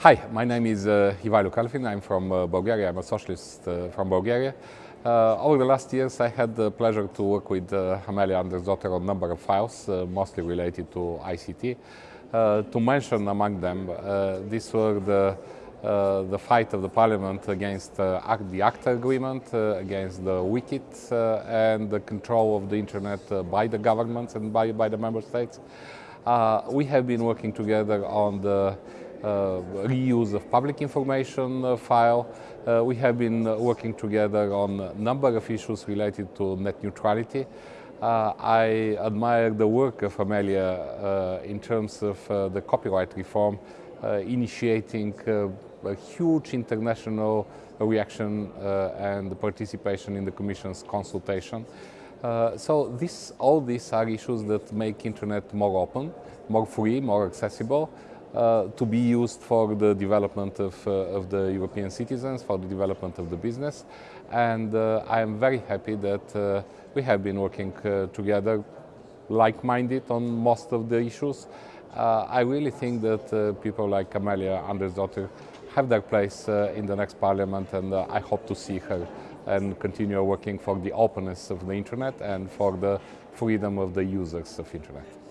Hi, my name is uh, Ivailo Kalfin. I'm from uh, Bulgaria. I'm a socialist uh, from Bulgaria. Uh, over the last years, I had the pleasure to work with uh, Amelia Andersdotter on a number of files, uh, mostly related to ICT. Uh, to mention among them, these were the, the fight of the parliament against the ACTA agreement, against the uh, and the control of the internet by the governments and by, by the member states. we have been working together on the reuse of public information uh, file. Uh, we have been working together on a number of issues related to net neutrality. Uh, I admire the work of Amelia uh, in terms of uh, the copyright reform, initiating a huge international reaction and participation in the Commission's consultation. so this, all these are issues that make internet more open, more free, more accessible, uh, to be used for the development of, uh, of the European citizens, for the development of the business. And uh, I am very happy that uh, we have been working uh, together like-minded on most of the issues. Uh, I really think that people like Amelia Andersdotter have their place in the next parliament and I hope to see her and continue working for the openness of the internet and for the freedom of the users of internet.